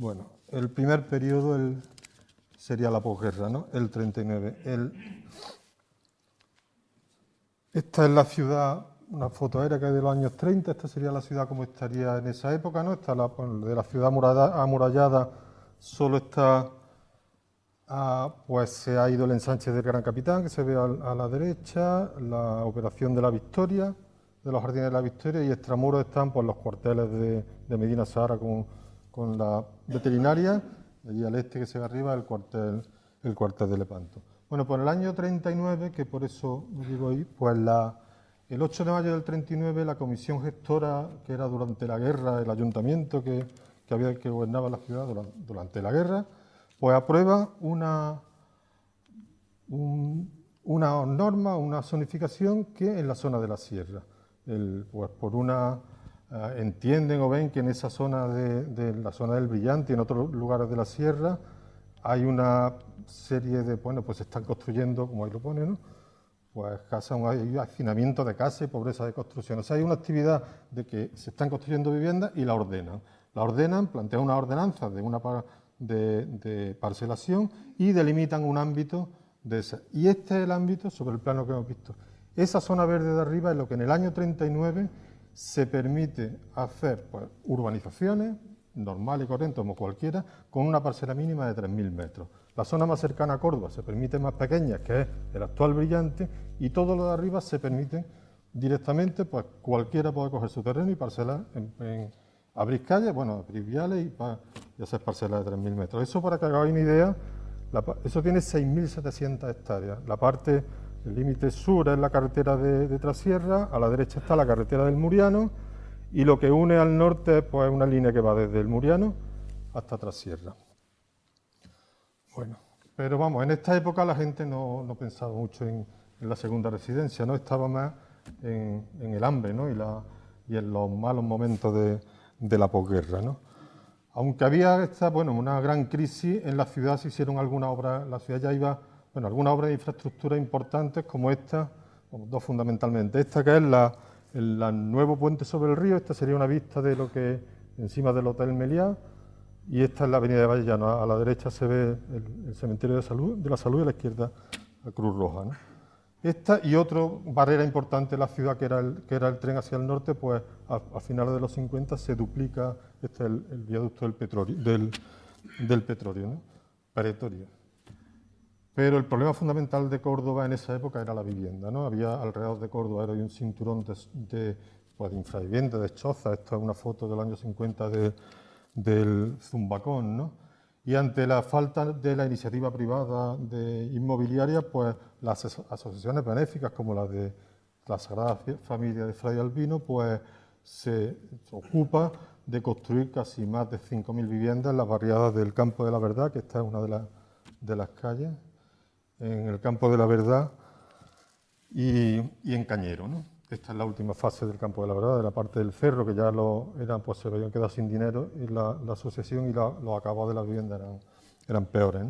Bueno, el primer periodo sería la posguerra, ¿no? El 39. El, esta es la ciudad, una foto aérea que es de los años 30, esta sería la ciudad como estaría en esa época, ¿no? Esta la, de la ciudad amurallada, solo está, ah, pues se ha ido el ensanche del Gran Capitán, que se ve a, la derecha, la operación de la Victoria, de los jardines de la Victoria, y extramuros están pues, los cuarteles de, Medina Sahara con, con la veterinaria, allí al este que se ve arriba, el cuartel, el cuartel de Lepanto. Bueno, pues en el año 39, que por eso digo ahí, pues la, el 8 de mayo del 39 la comisión gestora, que era durante la guerra, el ayuntamiento que, había, que gobernaba la ciudad durante, la guerra, pues aprueba una, una norma, una zonificación que en la zona de la sierra. pues por una, eh, entienden o ven que en esa zona de, la zona del Brillante y en otros lugares de la sierra hay una serie de, bueno, pues están construyendo, como ahí lo pone, ¿no? Pues casa, un hacinamiento de casa y pobreza de construcción. O sea, hay una actividad de que se están construyendo viviendas y la ordenan. La ordenan, plantean una ordenanza de, una de parcelación y delimitan un ámbito de esa. Y este es el ámbito sobre el plano que hemos visto. Esa zona verde de arriba es lo que en el año 39 se permite hacer pues, urbanizaciones, normal y corriente como cualquiera, con una parcela mínima de 3.000 metros. La zona más cercana a Córdoba se permite más pequeña, que es el actual brillante, y todo lo de arriba se permite directamente, pues cualquiera puede coger su terreno y parcelar en, abrir calles, bueno, abrir viales y, hacer parcelas de 3.000 metros. Eso para que hagáis una idea, eso tiene 6.700 hectáreas. La parte, el límite sur es la carretera de, de Trasierra, a la derecha está la carretera del Muriano, y lo que une al norte pues, es una línea que va desde el Muriano hasta Trasierra. Bueno, pero vamos, en esta época la gente no, pensaba mucho en, la segunda residencia, no estaba más en, el hambre ¿no? y, la, y, en los malos momentos de, la posguerra. ¿no? Aunque había esta, bueno, una gran crisis, en la ciudad se hicieron algunas obras, la ciudad ya iba, bueno, algunas obras de infraestructura importantes como esta, dos fundamentalmente. Esta que es la, el nuevo puente sobre el río, esta sería una vista de lo que encima del Hotel Meliá, y esta es la avenida de Vallellano. A la derecha se ve el, cementerio de, la salud y a la izquierda la Cruz Roja. Esta y otra barrera importante de la ciudad, que era el, que era el tren hacia el norte, pues a, finales de los 50 se duplica este el, viaducto del petróleo, del petróleo, ¿no? Pero el problema fundamental de Córdoba en esa época era la vivienda. ¿no? Había alrededor de Córdoba era un cinturón de, de, pues, de infravivienda, de choza. Esta es una foto del año 50 del Zumbacón. ¿no? Y ante la falta de la iniciativa privada de inmobiliaria, pues las asociaciones benéficas como la de la Sagrada Familia de Fray Albino, pues se ocupa de construir casi más de 5.000 viviendas en las barriadas del Campo de la Verdad, que esta es una de, de las calles en el campo de la verdad y, en Cañero. ¿no? Esta es la última fase del campo de la verdad, de la parte del cerro, que ya lo, eran, pues, se habían quedado sin dinero y la, asociación y los acabados de la vivienda eran, eran peores.